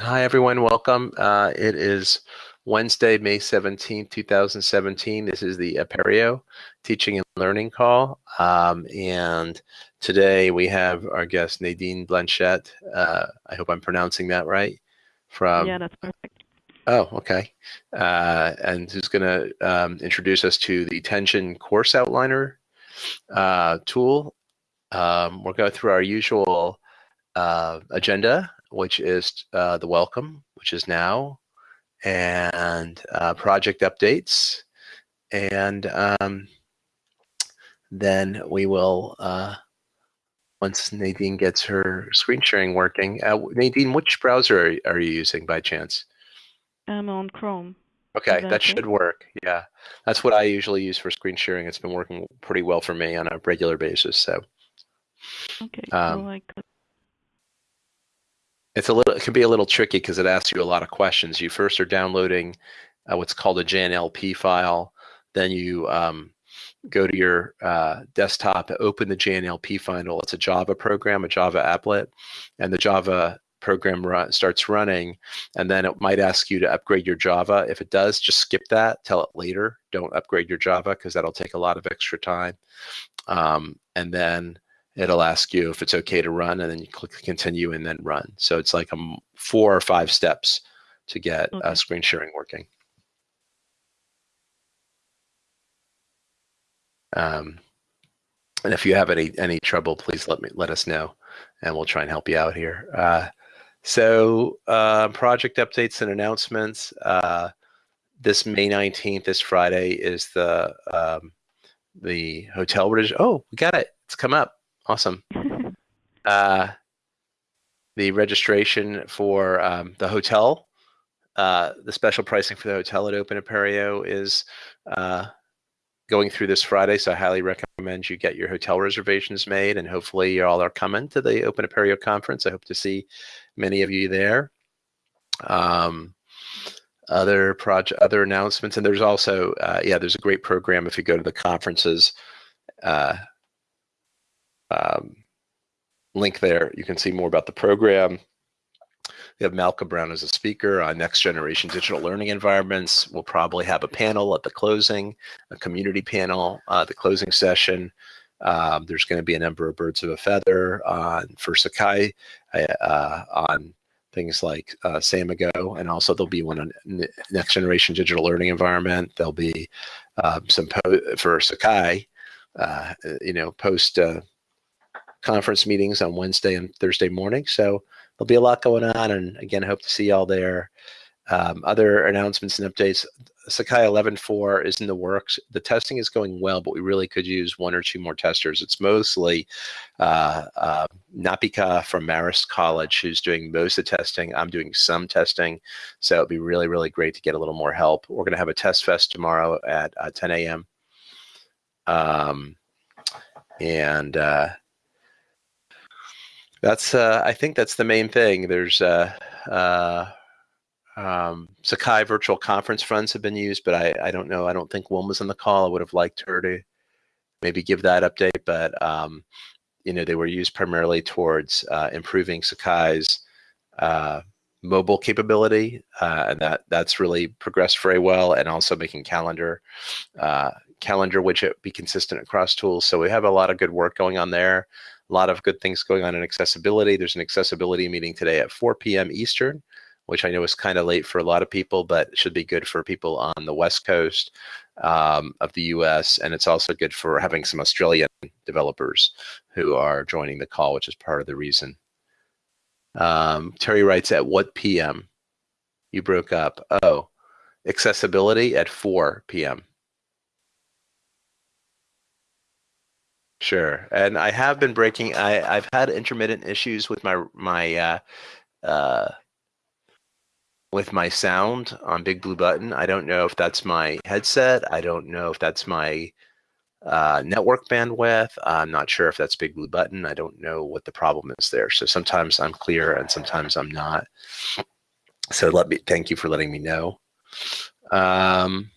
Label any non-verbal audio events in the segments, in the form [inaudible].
Hi, everyone. Welcome. Uh, it is Wednesday, May 17th, 2017. This is the Apereo Teaching and Learning Call. Um, and today we have our guest, Nadine Blanchette. Uh, I hope I'm pronouncing that right. From Yeah, that's perfect. Oh, okay. Uh, and who's going to um, introduce us to the Tenjin Course Outliner uh, tool. Um, we'll go through our usual uh, agenda which is uh, the welcome, which is now, and uh, project updates. And um, then we will, uh, once Nadine gets her screen sharing working, uh, Nadine, which browser are, are, you using by chance? I'm on Chrome. Okay, that should work. Yeah, that's what I usually use for screen sharing. It's been working pretty well for me on a regular basis. So. Okay, um, I could it's a little, it can be a little tricky because it asks you a lot of questions. You first are downloading uh, what's called a JNLP file. Then you um, go to your uh, desktop, open the JNLP file. It's a Java program, a Java applet, and the Java program run, starts running, and then it might ask you to upgrade your Java. If it does, just skip that, tell it later. Don't upgrade your Java because that'll take a lot of extra time. Um, and then it'll ask you if it's okay to run and then you click continue and then run. So it's like a four or five steps to get okay. uh, screen sharing working. Um, and if you have any any trouble, please let me let us know, and we'll try and help you out here. Uh, so uh, project updates and announcements. Uh, this May 19th, this Friday, is the um, the hotel. Oh, we got it. It's come up. Awesome. [laughs] uh, the registration for um, the hotel, uh, the special pricing for the hotel at Open Apereo is uh, going through this Friday, so I highly recommend you get your hotel reservations made, and hopefully you all are coming to the Open Apereo conference. I hope to see many of you there. Um, other project, other announcements, and there's also, uh, yeah, there's a great program if you go to the conferences. Uh, um, link there. You can see more about the program. We have Malcolm Brown as a speaker on next generation digital learning environments. We'll probably have a panel at the closing, a community panel, uh, the closing session. Um, there's going to be a number of birds of a feather on for Sakai uh, on things like uh, Samigo, and also there'll be one on next generation digital learning environment. There'll be um, some for Sakai, uh, you know, post uh, conference meetings on Wednesday and Thursday morning. So there'll be a lot going on. And again, hope to see y'all there. Um, other announcements and updates. Sakai 11.4 is in the works. The testing is going well, but we really could use one or two more testers. It's mostly uh, uh, Napika from Marist College who's doing most of the testing. I'm doing some testing, so it'd be really, really great to get a little more help. We're going to have a test fest tomorrow at uh, 10 a.m. Um, and uh, that's uh, I think that's the main thing. There's uh, uh, um, Sakai virtual conference funds have been used, but I, I don't know. I don't think Wilma's on the call. I would have liked her to maybe give that update, but um, you know they were used primarily towards uh, improving Sakai's uh, mobile capability, uh, and that that's really progressed very well, and also making calendar uh, calendar widget be consistent across tools. So we have a lot of good work going on there a lot of good things going on in accessibility. There's an accessibility meeting today at 4 p.m. Eastern, which I know is kind of late for a lot of people, but should be good for people on the West Coast um, of the US. And it's also good for having some Australian developers who are joining the call, which is part of the reason. Um, Terry writes, at what PM? You broke up. Oh, accessibility at 4 p.m. Sure, and I have been breaking. I I've had intermittent issues with my my uh, uh, with my sound on Big Blue Button. I don't know if that's my headset. I don't know if that's my uh, network bandwidth. I'm not sure if that's Big Blue Button. I don't know what the problem is there. So sometimes I'm clear and sometimes I'm not. So let me thank you for letting me know. Um,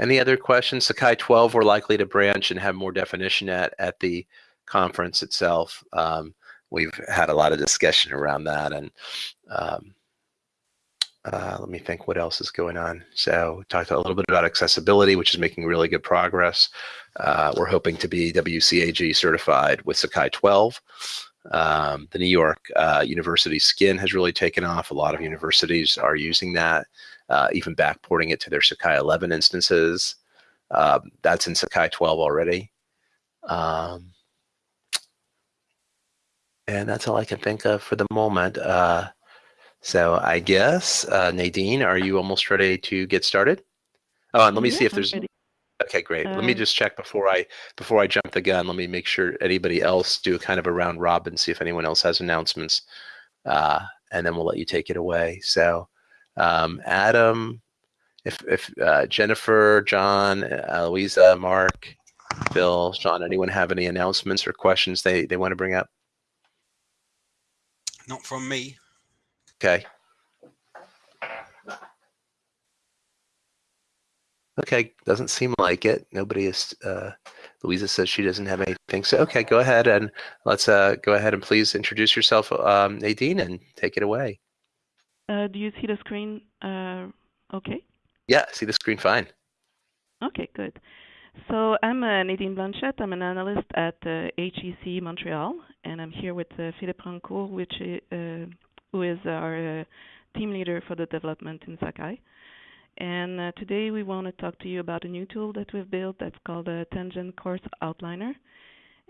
any other questions? Sakai 12 we're likely to branch and have more definition at, at the conference itself. Um, we've had a lot of discussion around that and um, uh, let me think what else is going on. So talked a little bit about accessibility, which is making really good progress. Uh, we're hoping to be WCAG certified with Sakai 12. Um, the New York uh, University skin has really taken off. A lot of universities are using that, uh, even backporting it to their Sakai 11 instances. Um, that's in Sakai 12 already. Um, and that's all I can think of for the moment. Uh, so I guess, uh, Nadine, are you almost ready to get started? Oh, and let me yeah, see if there's, okay, great. Let me Um, just check before I, before I jump the gun. Let me make sure anybody else do a kind of a round robin, see if anyone else has announcements. Uh, and then we'll let you take it away. So um, Adam, if, if uh, Jennifer, John, uh, Louisa, Mark, Bill, Sean, anyone have any announcements or questions they, they want to bring up? Not from me. Okay. Okay, doesn't seem like it. Nobody is, uh, Louisa says she doesn't have anything. So, okay, go ahead and let's uh, go ahead and please introduce yourself, um, Nadine, and take it away. Uh, do you see the screen? Uh, okay. Yeah, see the screen fine. Okay, good. So I'm uh, Nadine Blanchette. I'm an analyst at uh, HEC Montreal, and I'm here with uh, Philippe Rancourt, which uh, who is our uh, team leader for the development in Sakai. And uh, today we want to talk to you about a new tool that we've built that's called a Tenjin Course Outliner.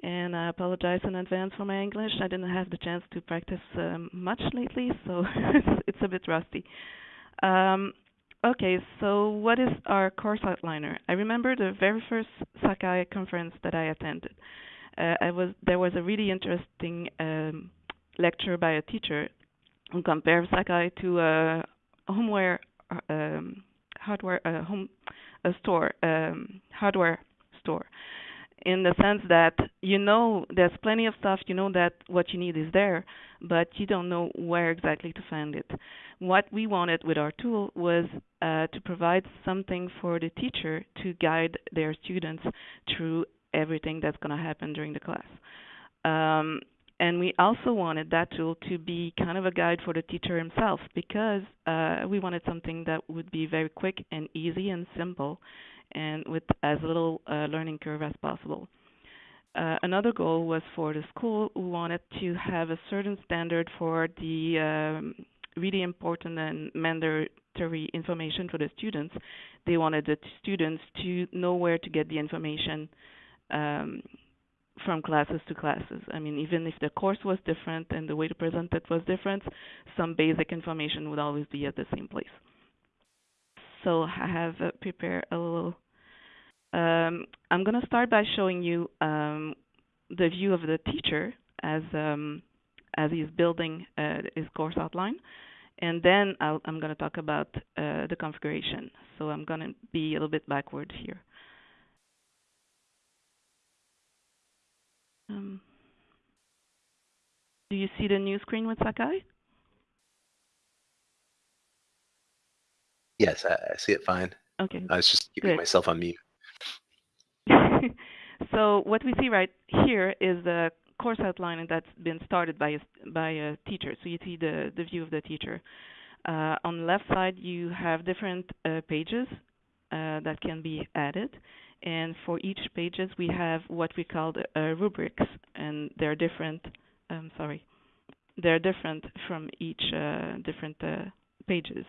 And I apologize in advance for my English. I didn't have the chance to practice um, much lately, [laughs] so it's, it's a bit rusty. Um, Okay, so what is our course outliner? I remember the very first Sakai conference that I attended. Uh, I was there was a really interesting um, lecture by a teacher who compared Sakai to a homeware um, hardware uh, home a store um, hardware store in the sense that you know there's plenty of stuff you know that what you need is there but you don't know where exactly to find it what we wanted with our tool was uh, to provide something for the teacher to guide their students through everything that's going to happen during the class. Um, and we also wanted that tool to be kind of a guide for the teacher himself because uh, we wanted something that would be very quick and easy and simple and with as little uh, learning curve as possible. Uh, another goal was for the school who wanted to have a certain standard for the um, really important and mandatory information for the students. They wanted the students to know where to get the information um, from classes to classes. I mean, even if the course was different and the way to present it was different, some basic information would always be at the same place. So I have uh, prepared a little. Um, I'm going to start by showing you um, the view of the teacher as um, as he's building uh, his course outline. And then i am going to talk about uh, the configuration. So I'm going to be a little bit backward here. Um, do you see the new screen with Sakai? Yes, I, I see it fine. Okay. I was just keeping Good. myself on mute. [laughs] so what we see right here is the course outline that's been started by a, by a teacher. So you see the, the view of the teacher. Uh, on the left side, you have different uh, pages uh, that can be added. And for each pages, we have what we call the, rubrics, and they're different. Um, sorry, they're different from each uh, different uh, pages.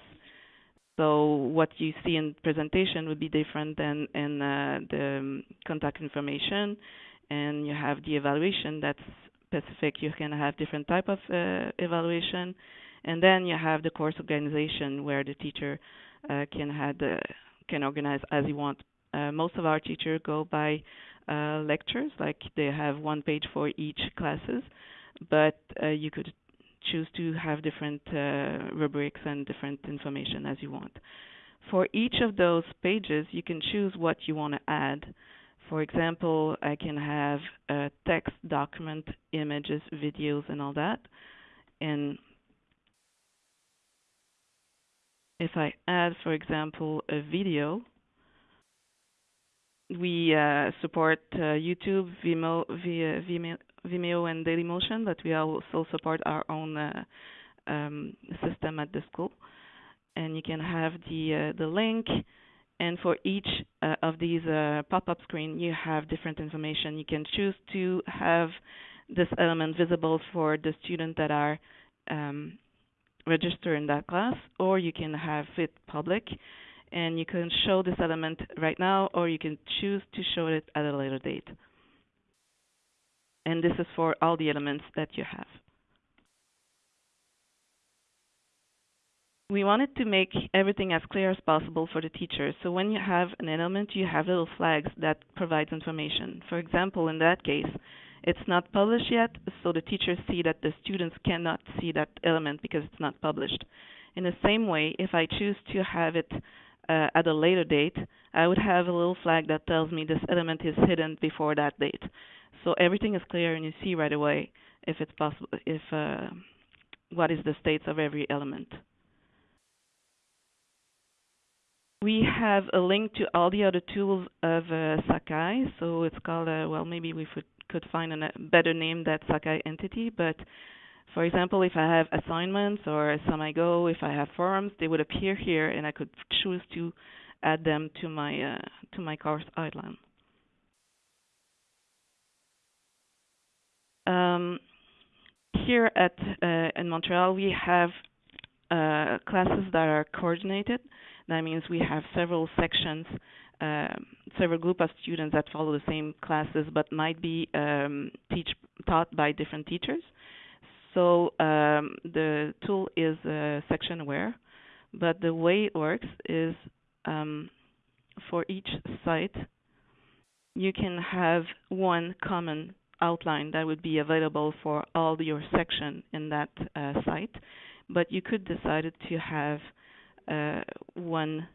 So what you see in presentation would be different than in uh, the contact information, and you have the evaluation that's specific. You can have different type of uh, evaluation, and then you have the course organization where the teacher uh, can the, can organize as he wants. Uh, most of our teachers go by uh, lectures, like they have one page for each classes, but uh, you could choose to have different uh, rubrics and different information as you want. For each of those pages, you can choose what you want to add. For example, I can have a text, document, images, videos, and all that. And if I add, for example, a video, we uh, support uh, YouTube, Vimeo, Vimeo, Vimeo, and Dailymotion, but we also support our own uh, um, system at the school. and you can have the uh, the link. And for each uh, of these uh, pop-up screen, you have different information. You can choose to have this element visible for the student that are um, registered in that class, or you can have it public, and you can show this element right now, or you can choose to show it at a later date. And this is for all the elements that you have. we wanted to make everything as clear as possible for the teacher. So when you have an element, you have little flags that provides information. For example, in that case, it's not published yet, so the teachers see that the students cannot see that element because it's not published. In the same way, if I choose to have it uh, at a later date, I would have a little flag that tells me this element is hidden before that date. So everything is clear and you see right away if it's possible, if uh, what is the states of every element. We have a link to all the other tools of uh, Sakai. So it's called, uh, well, maybe we could find a better name that Sakai entity. But for example, if I have assignments or Samigo, if I have forums, they would appear here, and I could choose to add them to my uh, to my course outline. Um, here at uh, in Montreal, we have uh, classes that are coordinated. That means we have several sections, um, several group of students that follow the same classes, but might be um, teach, taught by different teachers. So um, the tool is uh, section aware, but the way it works is um, for each site, you can have one common outline that would be available for all your section in that uh, site, but you could decide to have uh, one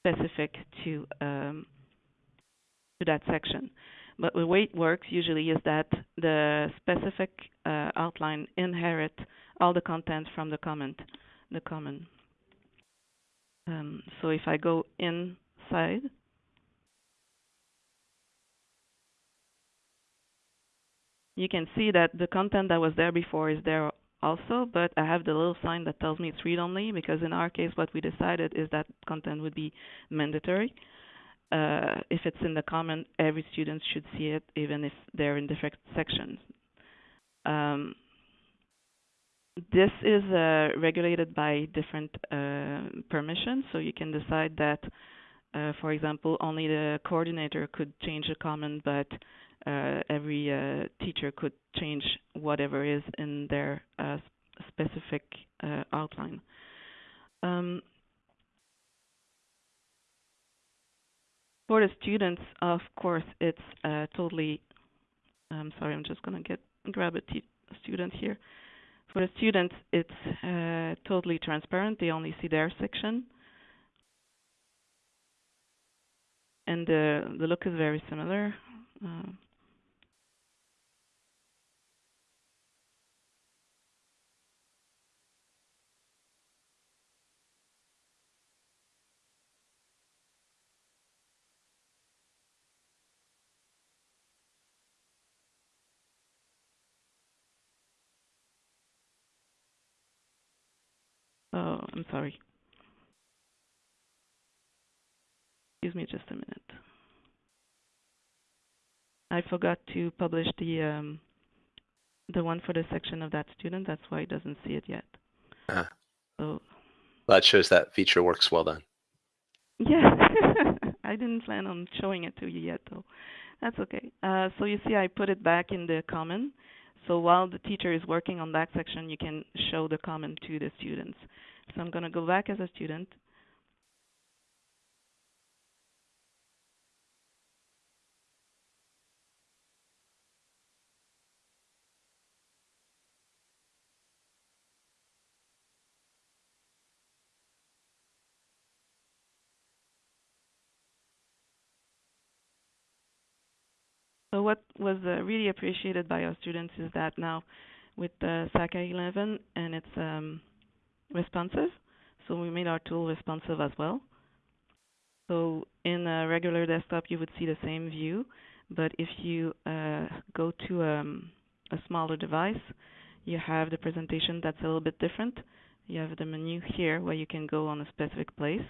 specific to um, to that section. But the way it works usually is that the specific uh, outline inherit all the content from the comment, the common. Um, so if I go inside, you can see that the content that was there before is there also, but I have the little sign that tells me it's read-only because in our case what we decided is that content would be mandatory. Uh, if it's in the comment, every student should see it even if they're in different sections. Um, this is uh, regulated by different uh, permissions, so you can decide that, uh, for example, only the coordinator could change a comment, but uh, every uh, teacher could change whatever is in their uh, specific uh, outline. Um, for the students, of course, it's uh, totally. I'm sorry, I'm just gonna get grab a student here. For the students, it's uh, totally transparent. They only see their section. And the, the look is very similar. Uh, Oh, I'm sorry. Excuse me just a minute. I forgot to publish the um, the one for the section of that student. That's why it doesn't see it yet. So That shows that feature works well then. yeah, [laughs] I didn't plan on showing it to you yet though. That's okay. Uh, so you see, I put it back in the comment. So while the teacher is working on that section, you can show the comment to the students. So I'm going to go back as a student. So what was uh, really appreciated by our students is that now with uh, Sakai 11 and it's um, responsive, so we made our tool responsive as well. So in a regular desktop, you would see the same view, but if you uh, go to um, a smaller device, you have the presentation that's a little bit different. You have the menu here where you can go on a specific place,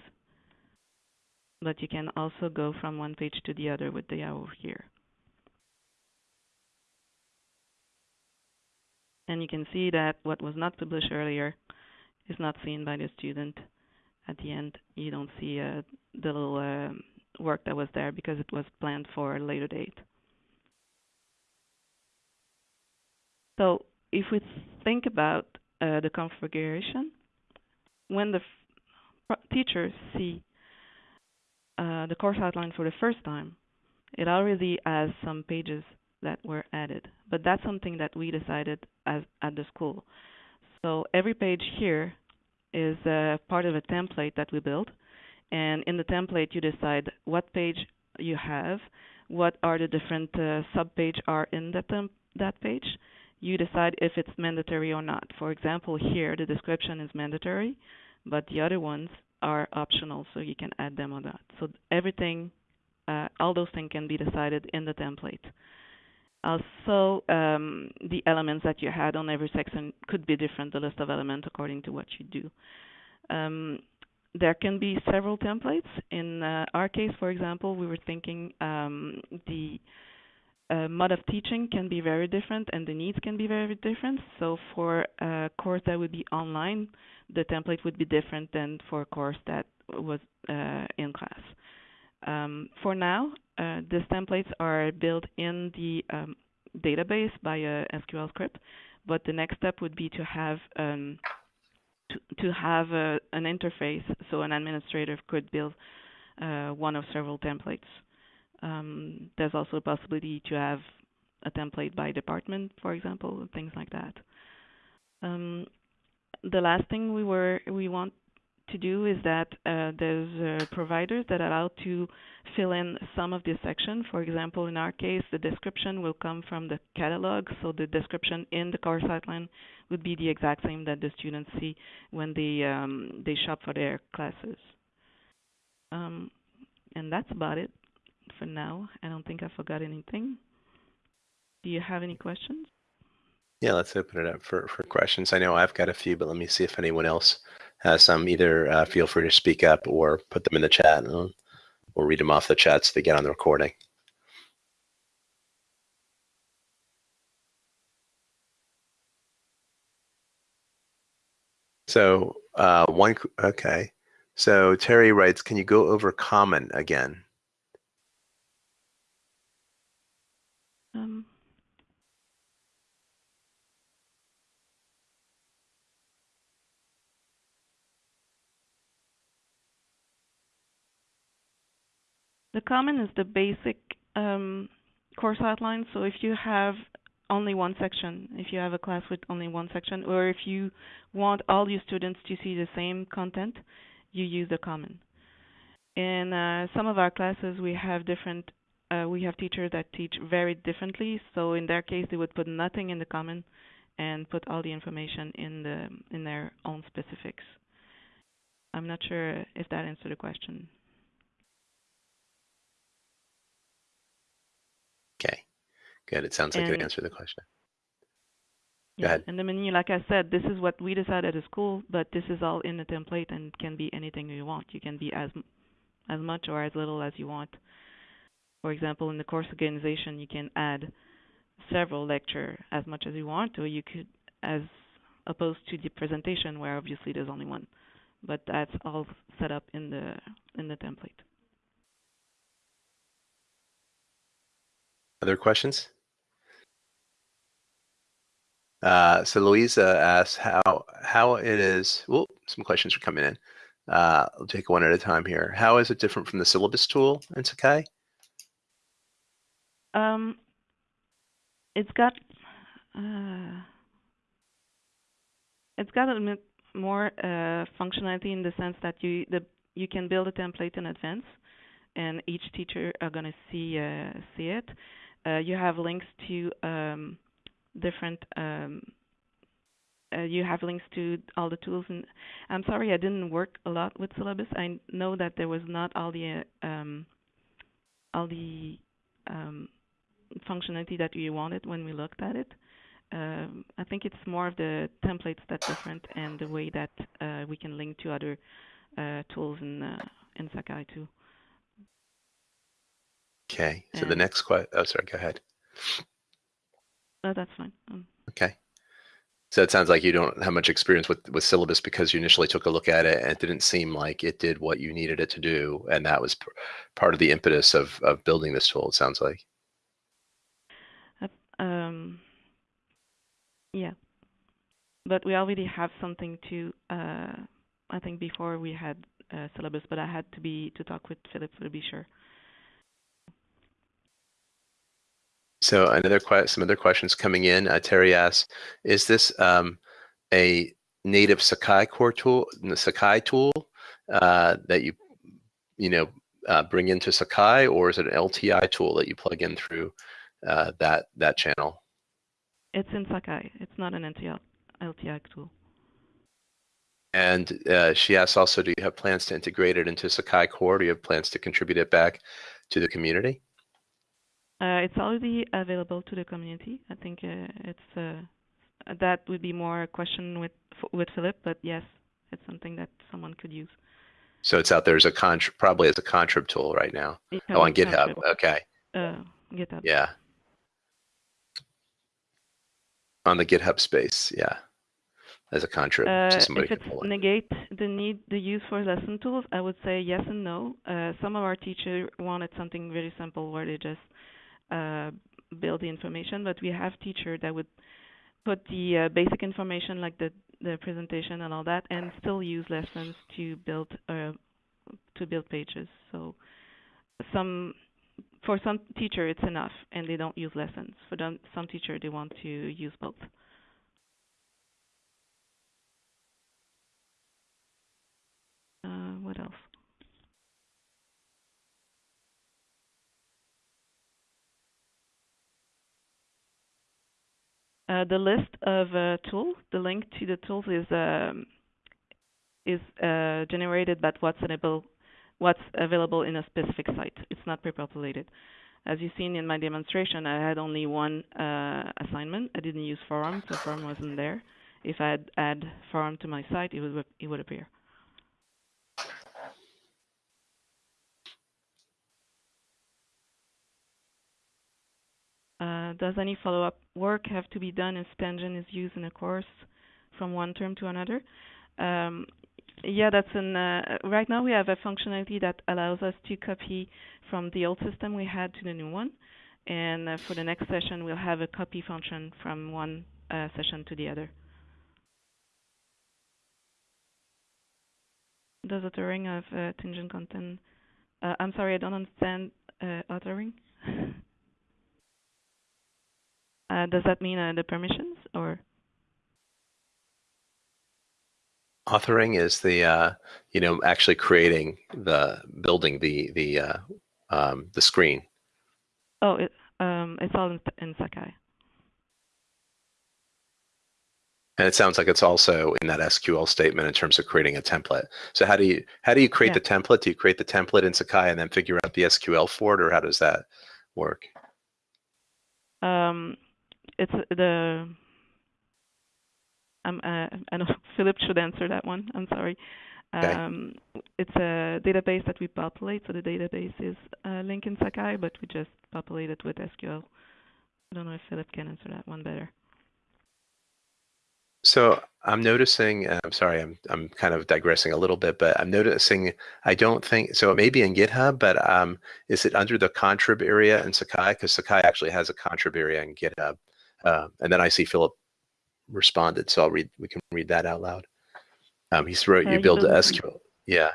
but you can also go from one page to the other with the arrow here. And you can see that what was not published earlier is not seen by the student. At the end, you don't see uh, the little uh, work that was there because it was planned for a later date. So if we think about uh, the configuration, when the teachers see uh, the course outline for the first time, it already has some pages that were added. But that's something that we decided as at the school. So every page here is part of a template that we built. And in the template, you decide what page you have, what are the different uh, sub-page are in that, that page. You decide if it's mandatory or not. For example, here, the description is mandatory, but the other ones are optional, so you can add them or not. So everything, uh, all those things can be decided in the template. Also, um, the elements that you had on every section could be different, the list of elements, according to what you do. Um, there can be several templates. In uh, our case, for example, we were thinking um, the uh, mode of teaching can be very different and the needs can be very different. So for a course that would be online, the template would be different than for a course that was uh, in class. Um, for now, uh, these templates are built in the um, database by a SQL script, but the next step would be to have um, to, to have a, an interface so an administrator could build uh, one of several templates. Um, there's also a possibility to have a template by department, for example, and things like that. Um, the last thing we were we want to do is that uh, there's uh, providers that allow to fill in some of this section. For example, in our case, the description will come from the catalog, so the description in the course outline would be the exact same that the students see when they um, they shop for their classes. Um, and that's about it for now. I don't think I forgot anything. Do you have any questions? Yeah, let's open it up for, for questions. I know I've got a few, but let me see if anyone else has some. Either uh, feel free to speak up or put them in the chat, and we'll read them off the chat so they get on the recording. So uh, one, okay. So Terry writes, can you go over common again? Um, The common is the basic um, course outline. So if you have only one section, if you have a class with only one section, or if you want all your students to see the same content, you use the common. In uh, some of our classes, we have different, uh, we have teachers that teach very differently. So in their case, they would put nothing in the common and put all the information in the in their own specifics. I'm not sure if that answered the question. Okay, good. It sounds like And- it answered the question. Go Yeah, ahead. and the menu, like I said, this is what we decided at school, but this is all in the template and can be anything you want. You can be as as much or as little as you want. For example, in the course organization, you can add several lecture as much as you want, or you could, as opposed to the presentation where obviously there's only one. But that's all set up in the in the template. Other questions? Uh, so Louisa asks how how it is. Well, some questions are coming in. Uh, I'll take one at a time here. How is it different from the syllabus tool in Sakai? Um, it's got uh, it's got a bit more uh, functionality in the sense that you the you can build a template in advance, and each teacher are gonna see uh, see it. Uh, you have links to um, different. Um, uh, you have links to all the tools, and I'm sorry I didn't work a lot with syllabus. I know that there was not all the uh, um, all the um, functionality that we wanted when we looked at it. um, I think it's more of the templates that's different and the way that uh, we can link to other uh, tools in uh, in Sakai too. Okay. So the next question. Oh, sorry. Go ahead. No, that's fine. Um, Okay. So it sounds like you don't have much experience with with syllabus because you initially took a look at it and it didn't seem like it did what you needed it to do, and that was p- part of the impetus of of building this tool. It sounds like. um, yeah, but we already have something to. Uh, I think before we had uh, syllabus, but I had to be to talk with Philip to be sure. So another some other questions coming in. Uh, Terry asks, is this um, a native Sakai core tool, the Sakai tool uh, that you, you know, uh, bring into Sakai, or is it an LTI tool that you plug in through uh, that that channel? It's in Sakai. It's not an NTL, LTI tool. And uh, she asks also, do you have plans to integrate it into Sakai core? Do you have plans to contribute it back to the community? Uh, it's already available to the community. I think uh, it's uh, that would be more a question with with Philip, but yes, it's something that someone could use. So it's out there as a contr probably as a contrib tool right now. It Oh, on GitHub. contrib- Okay. Uh, GitHub. Yeah. On the GitHub space, yeah. As a contrib, Uh, so somebody if can it's pull it. negate the need the use for lesson tools, I would say yes and no. Uh, some of our teachers wanted something very simple where they just uh, build the information, but we have teachers that would put the uh, basic information like the the presentation and all that, and still use lessons to build uh, to build pages. So some for some teacher it's enough, and they don't use lessons. For them, some teacher they want to use both. Uh, what else? Uh, the list of uh, tools, the link to the tools is um, is uh, generated by what's available, what's available in a specific site. It's not pre-populated. As you've seen in my demonstration, I had only one uh, assignment. I didn't use forum, so forum wasn't there. If I had add forum to my site, it would it would appear. Uh, does any follow-up work have to be done if Spangen is used in a course from one term to another? Um, yeah, that's an. Uh, right now we have a functionality that allows us to copy from the old system we had to the new one, and uh, for the next session we'll have a copy function from one uh, session to the other. Does authoring of uh, content? Uh, I'm sorry, I don't understand uh, authoring. Uh, does that mean uh, the permissions or? Authoring is the, uh, you know, actually creating the, building the, the, uh, um, the screen. Oh, it, um, it's all in, in Sakai. And it sounds like it's also in that SQL statement in terms of creating a template. So how do you, how do you create Yeah. the template? Do you create the template in Sakai and then figure out the SQL for it, or how does that work? Um, it's the. Um, uh, I know [laughs] Philip should answer that one. I'm sorry. Okay. Um, it's a database that we populate, so the database is uh, linked in Sakai, but we just populate it with SQL. I don't know if Philip can answer that one better. So I'm noticing, uh, I'm sorry, I'm, I'm kind of digressing a little bit, but I'm noticing, I don't think, so it may be in GitHub, but um, is it under the contrib area in Sakai? Because Sakai actually has a contrib area in GitHub. Uh, and then I see Philip responded, so I'll read, we can read that out loud. Um, he's wrote, you build a SQL. Yeah,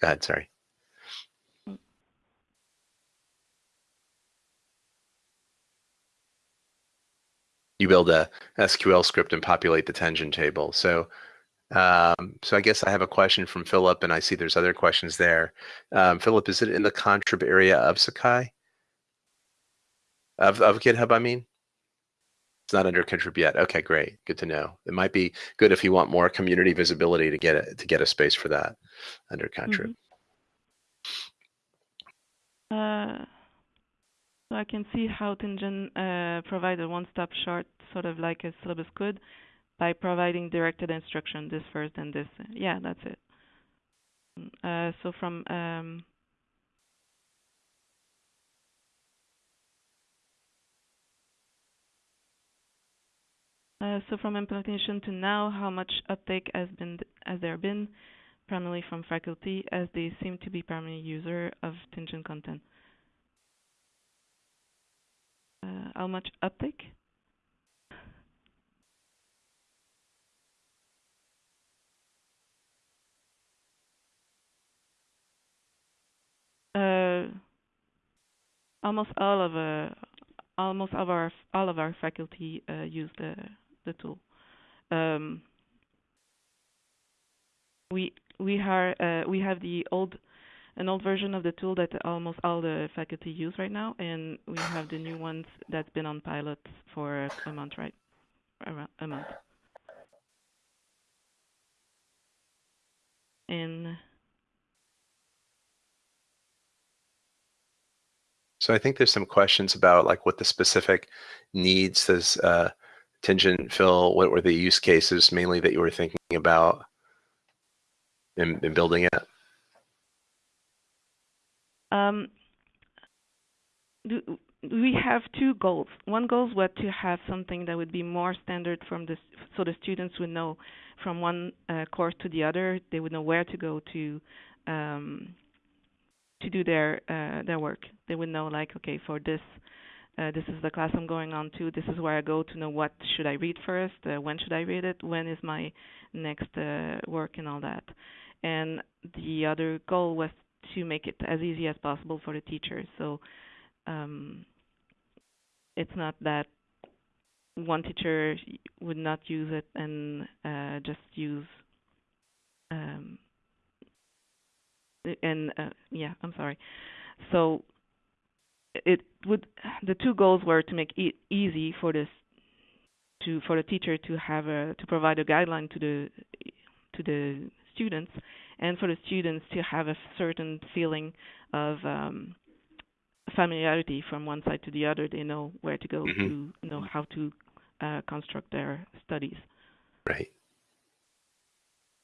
go ahead, sorry. You build a SQL script and populate the tension table. So um, so I guess I have a question from Philip, and I see there's other questions there. Um, Philip, is it in the contrib area of Sakai? Of, of GitHub, I mean? It's not under contrib yet. Okay, great. Good to know. It might be good if you want more community visibility to get it to get a space for that under contrib. Uh, So I can see how Tenjin uh, a one-stop short, sort of like a syllabus could, by providing directed instruction, this first and this. Yeah, that's it. Uh, so from um, so from implementation to now, how much uptake has been has there been, primarily from faculty, as they seem to be primary user of Tenjin content. Uh, how much uptake? Uh, almost all of uh, almost all of our all of our faculty uh, use the the tool. Um, we we are uh, we have the old an old version of the tool that almost all the faculty use right now, and we have the new ones that's been on pilot for a month, right? Around a month. And So I think there's some questions about like what the specific needs does uh, Tenjin fill? What were the use cases mainly that you were thinking about in, in building it? Um, we have two goals. One goal was to have something that would be more standard from the so the students would know from one uh, course to the other. They would know where to go to um, to do their uh, their work. They would know like, okay, for this, uh, this is the class I'm going on to. This is where I go to know what should I read first. Uh, when should I read it? When is my next uh, work and all that. And the other goal was to make it as easy as possible for the teachers. So um, it's not that one teacher would not use it and uh, just use um, and uh, yeah, I'm sorry. So it would the two goals were to make it easy for this to for the teacher to have a to provide a guideline to the to the students and for the students to have a certain feeling of um, familiarity from one side to the other. They know where to go Mhm. to know how to uh, construct their studies. Right.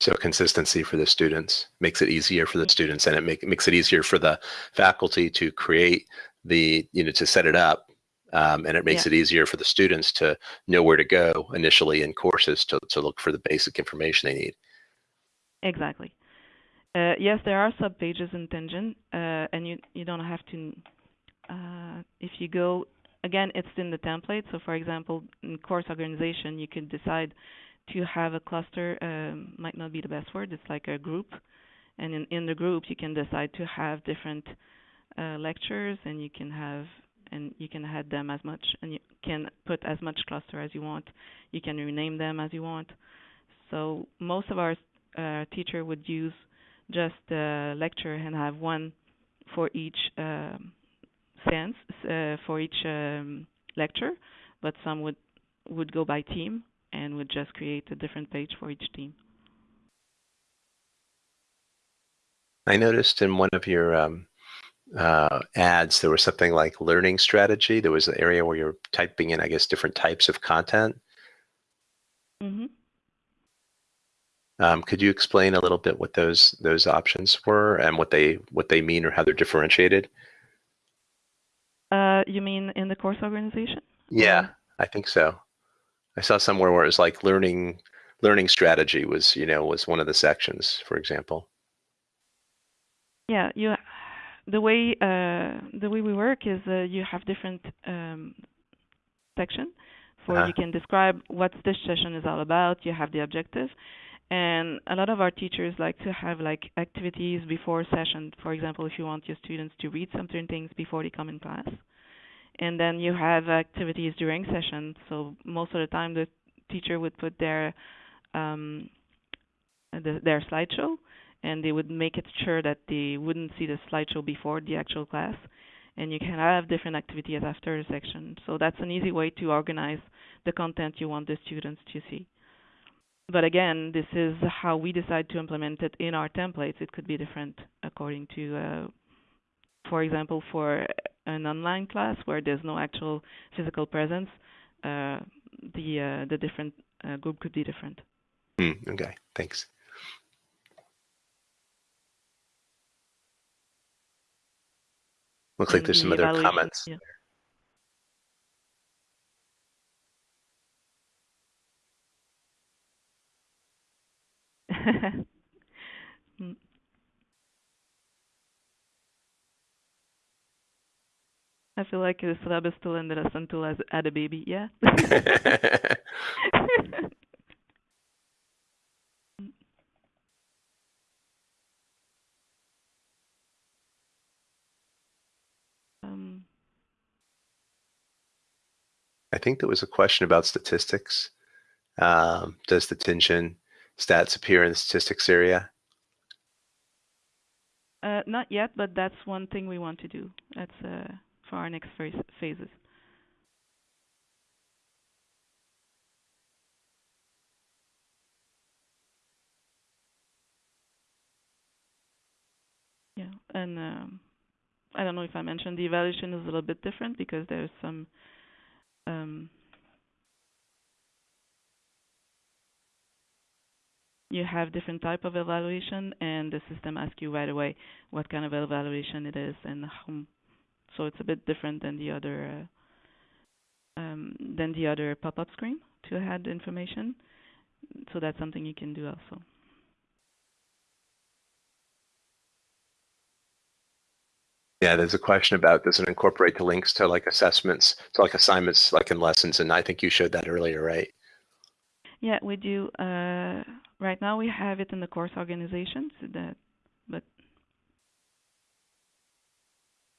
So consistency for the students makes it easier for the students and it make, makes it easier for the faculty to create the, you know, to set it up. Um, and it makes Yeah. it easier for the students to know where to go initially in courses to, to look for the basic information they need. Exactly. Uh, yes, there are sub pages in Tenjin, uh, and you you don't have to. Uh, if you go again, it's in the template. So, for example, in course organization, you can decide to have a cluster. Um, might not be the best word. It's like a group, and in in the group, you can decide to have different uh, lectures, and you can have and you can add them as much, and you can put as much cluster as you want. You can rename them as you want. So most of our uh, teacher would use just the lecture and have one for each um, sense uh, for each um, lecture, but some would would go by team and would just create a different page for each team. I noticed in one of your um, uh, ads, there was something like learning strategy. There was an area where you're typing in, I guess, different types of content. Mm -hmm. Um, could you explain a little bit what those those options were and what they what they mean or how they're differentiated? Uh, you mean in the course organization? Yeah, I think so. I saw somewhere where it was like learning learning strategy was you know was one of the sections, for example. Yeah, you. The way uh, the way we work is uh, you have different um, section for Uh-huh. you can describe what this session is all about. You have the objective, and a lot of our teachers like to have like activities before session. For example, if you want your students to read certain things before they come in class, and then you have activities during session. So most of the time, the teacher would put their um, the, their slideshow and they would make it sure that they wouldn't see the slideshow before the actual class. And you can have different activities after a section. So that's an easy way to organize the content you want the students to see. But again, this is how we decide to implement it in our templates. It could be different according to uh, for example, for an online class where there's no actual physical presence, uh, the uh, the different uh, group could be different. Mm, okay, thanks. Looks like there's some other evaluation- comments. yeah. [laughs] Mm. I feel like the syllab is still in the lesson tool as add a baby, yeah. [laughs] [laughs] um, I think there was a question about statistics. Um, does the Tenjin stats appear in the statistics area? uh, not yet, but that's one thing we want to do. That's uh, for our next phase phases. Yeah, and um, I don't know if I mentioned the evaluation is a little bit different because there's some um, you have different type of evaluation and the system asks you right away what kind of evaluation it is and so it's a bit different than the other uh, um, than the other pop-up screen to add information. So that's something you can do also Yeah, there's a question about does it incorporate the links to like assessments, to like assignments, like in lessons, and I think you showed that earlier, right? yeah we do uh, right now we have it in the course organization so that but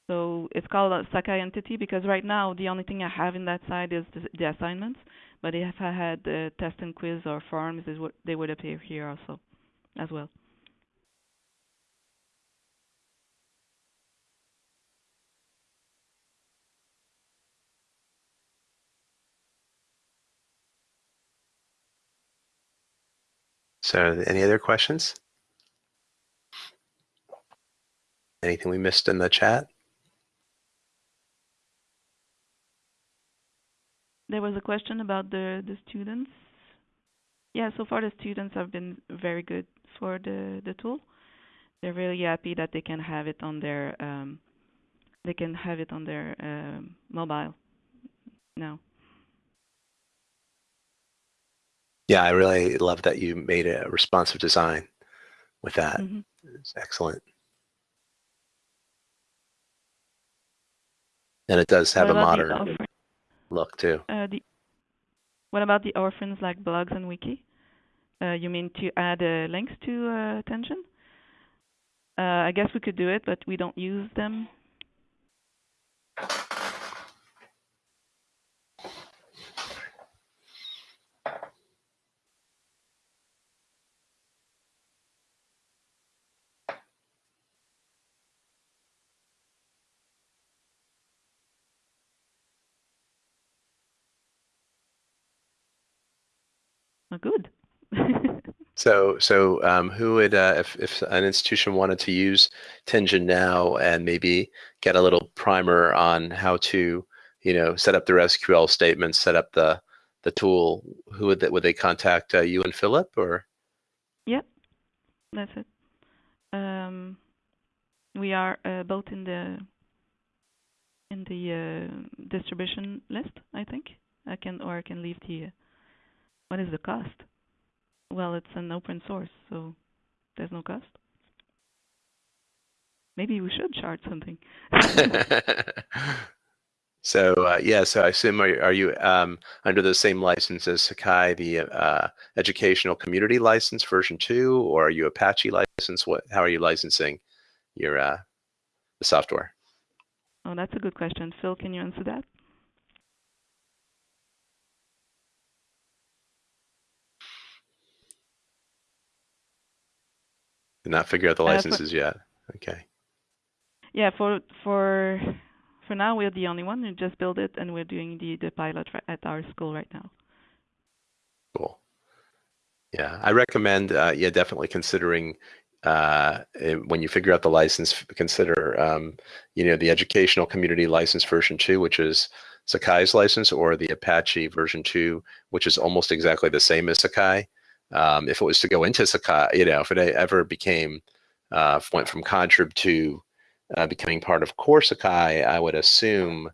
so it's called a Sakai entity because right now the only thing I have in that side is the, the assignments. But if I had uh, test and quiz or forms, is what they would appear here also, as well. So any other questions? Anything we missed in the chat? There was a question about the the students. Yeah, so far the students have been very good for the the tool. They're really happy that they can have it on their um, they can have it on their um, mobile now. Yeah, I really love that you made a responsive design with that. Mhm. It's excellent. And it does have What a modern look too. uh, the what about the orphans like blogs and wiki? Uh, you mean to add uh, links to uh, attention? Uh, I guess we could do it, but we don't use them. Good. [laughs] So, so um, who would, uh, if, if an institution wanted to use Tenjin now and maybe get a little primer on how to, you know, set up their SQL statements, set up the the tool, who would that would they contact uh, you and Philip or? Yep, that's it. Um, we are uh, both in the in the uh, distribution list. I think I can, or I can leave the. What is the cost? Well, it's an open source, so there's no cost. Maybe we should charge something. [laughs] so uh, yeah, so I assume are, are you um, under the same license as Sakai, the uh, educational community license version two, or are you Apache license? What? How are you licensing your uh, the software? oh, that's a good question. Phil, can you answer that? Did not figure out the Uh, for- licenses yet. Okay. Yeah, for for for now we're the only one. We just built it, and we're doing the the pilot at our school right now. Cool. Yeah, I recommend, uh, yeah, definitely considering uh, when you figure out the license, consider, um, you know, the educational community license version two, which is Sakai's license, or the Apache version two, which is almost exactly the same as Sakai. Um, if it was to go into Sakai, you know, if it ever became, uh, went from Contrib to uh, becoming part of Core Sakai, I would assume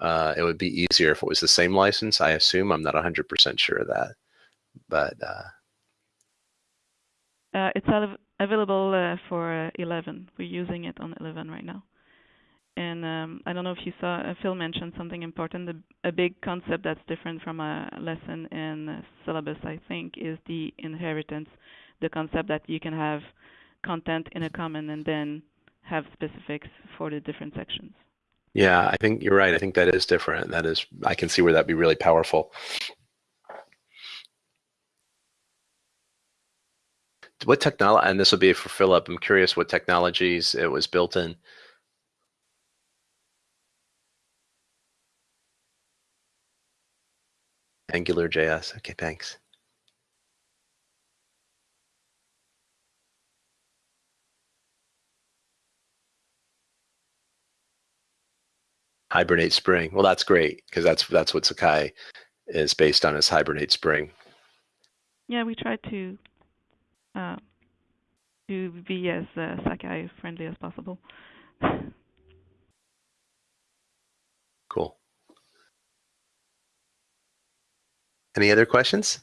uh, it would be easier if it was the same license. I assume I'm not 100% sure of that, but uh, Uh, it's av- available uh, for uh, 11. We're using it on 11 right now. And um, I don't know if you saw, uh, Phil mentioned something important. A big concept that's different from a lesson in syllabus, I think, is the inheritance. The concept that you can have content in a common and then have specifics for the different sections. yeah, I think you're right. I think that is different. That is, I can see where that'd be really powerful. What technology, and this will be for Philip, I'm curious what technologies it was built in. Angular JS. Okay, thanks. Hibernate Spring. Well, that's great because that's that's what Sakai is based on is Hibernate Spring. Yeah, we try to uh, to be as uh, Sakai friendly as possible. [laughs] Cool. Any other questions?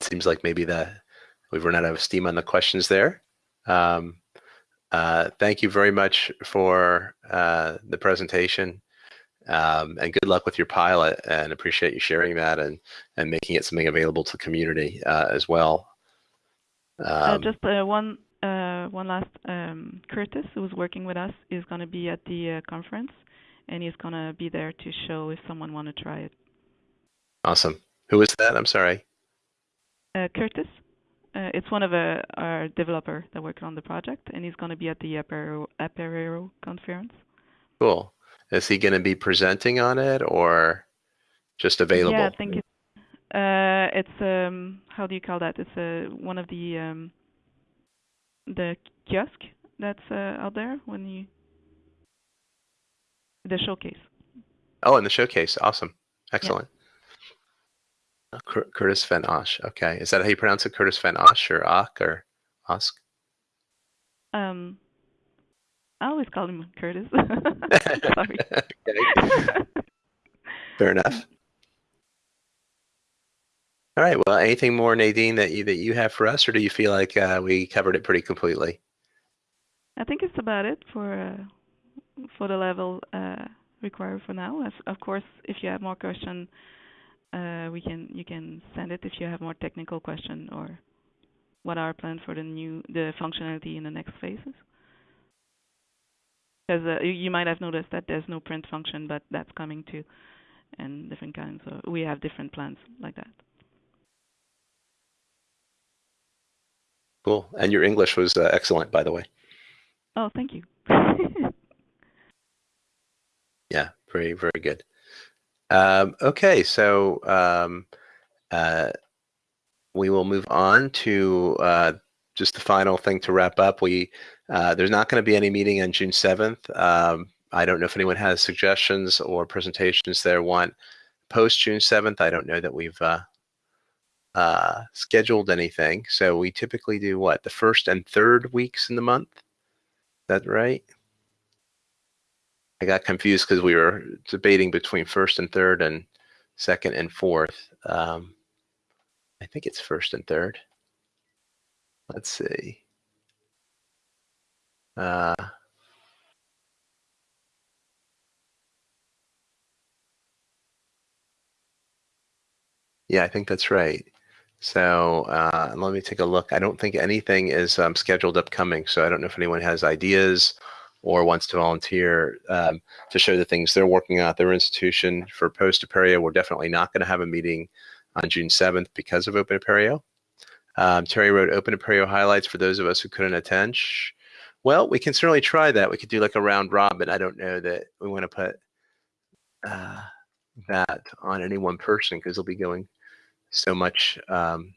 Seems like maybe that we've run out of steam on the questions there. Um, uh, thank you very much for uh, the presentation. Um, and good luck with your pilot and appreciate you sharing that and, and making it something available to the community uh, as well. Uh, Um, just uh, one one last. Um, Curtis, who's working with us, is going to be at the uh, conference, and he's going to be there to show if someone want to try it. awesome. Who is that? I'm sorry. Uh, Curtis, uh, it's one of uh, our developer that worked on the project, and he's going to be at the Apereo, Apereo conference. Cool. Is he going to be presenting on it or just available? Yeah, I think it's uh, it's um, how do you call that? It's uh, one of the um, the kiosk that's uh, out there when you the showcase. Oh, in the showcase. Awesome. Excellent. Uh, Cur- Curtis Van Osh. Okay. Is that how you pronounce it? Curtis Van Osh or Ock or Osk? Um, I always call him Curtis. [laughs] [laughs] Sorry. [laughs] Fair enough. All right. Well, anything more, Nadine, that you that you have for us, or do you feel like uh, we covered it pretty completely? I think it's about it for uh, for the level uh, required for now. As, of course, if you have more question, uh, we can you can send it if you have more technical question or what are our plans for the new the functionality in the next phases. Because uh, you might have noticed that there's no print function, but that's coming too, and different kinds. So we have different plans like that. Cool. And your English was uh, excellent, by the way. Oh, thank you. [laughs] Yeah, very, very good. Um, okay, so um, uh, we will move on to uh, just the final thing to wrap up. We uh, there's not going to be any meeting on June 7th. Um, I don't know if anyone has suggestions or presentations they want post June 7th. I don't know that we've uh, scheduled anything. So we typically do what the first and third weeks in the month. Is that right? I got confused because we were debating between first and third and second and fourth. Um, I think it's first and third. Let's see. Uh, yeah, I think that's right. So uh, let me take a look. I don't think anything is um, scheduled upcoming, so I don't know if anyone has ideas or wants to volunteer um, to show the things they're working on at their institution. For Post Apereo, we're definitely not going to have a meeting on June 7th because of Open Apereo. Um, Terry wrote Open Apereo highlights for those of us who couldn't attend. Well, we can certainly try that. We could do like a round robin. I don't know that we want to put uh, that on any one person because they'll be going so much, um,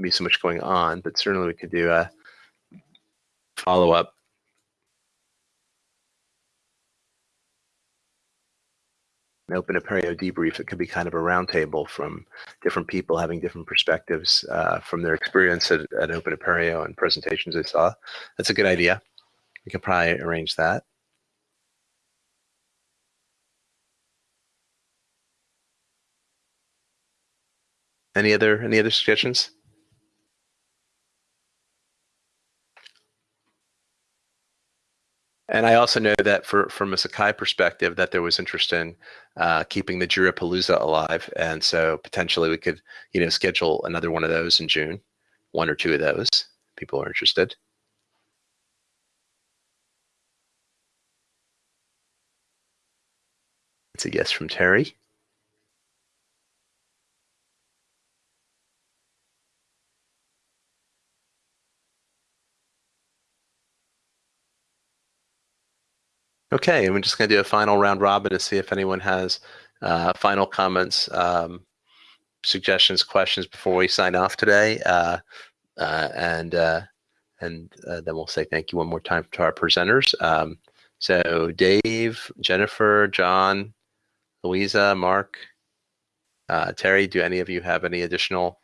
be so much going on. But certainly we could do a follow up. An open Apereo debrief. It could be kind of a roundtable from different people having different perspectives uh, from their experience at, at Open Apereo and presentations they saw. That's a good idea. We can probably arrange that. Any other any other suggestions? And I also know that for from a Sakai perspective, that there was interest in uh, keeping the Jirapalooza alive, and so potentially we could, you know, schedule another one of those in June, one or two of those. People are interested. It's a yes from Terry. Okay, and we're just going to do a final round robin to see if anyone has uh, final comments, um, suggestions, questions before we sign off today. Uh, uh, and uh, and uh, then we'll say thank you one more time to our presenters. Um, so Dave, Jennifer, John, Louisa, Mark, uh, Terry, do any of you have any additional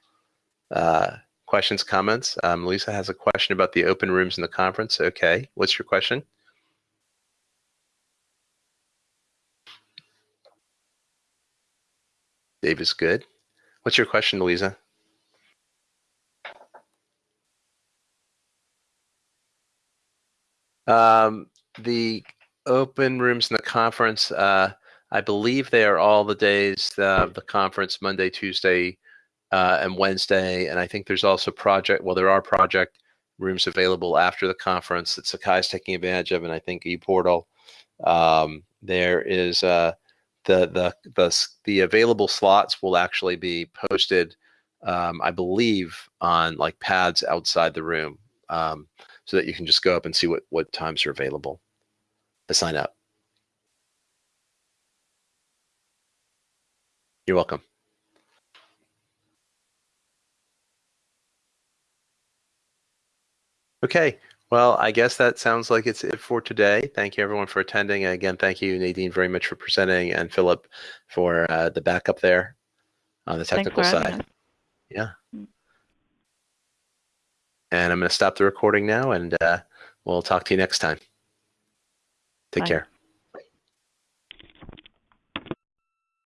questions, comments? Um, Louisa has a question about the open rooms in the conference. Okay, what's your question? Dave is good. What's your question, Louisa? Um, the open rooms in the conference, uh, I believe they are all the days of the conference, Monday, Tuesday, uh, and Wednesday. And I think there's also project, well, there are project rooms available after the conference that Sakai is taking advantage of, and I think ePortal. Um, there is uh, the the the the available slots will actually be posted, um, I believe, on like pads outside the room, um, so that you can just go up and see what what times are available to sign up. You're welcome. Okay, well, I guess that sounds like it's it for today. Thank you everyone for attending. And again, thank you, Nadine, very much for presenting and Philip for uh, the backup there on the technical side. Yeah. Mm. And I'm going to stop the recording now and uh, we'll talk to you next time. Take Bye. care.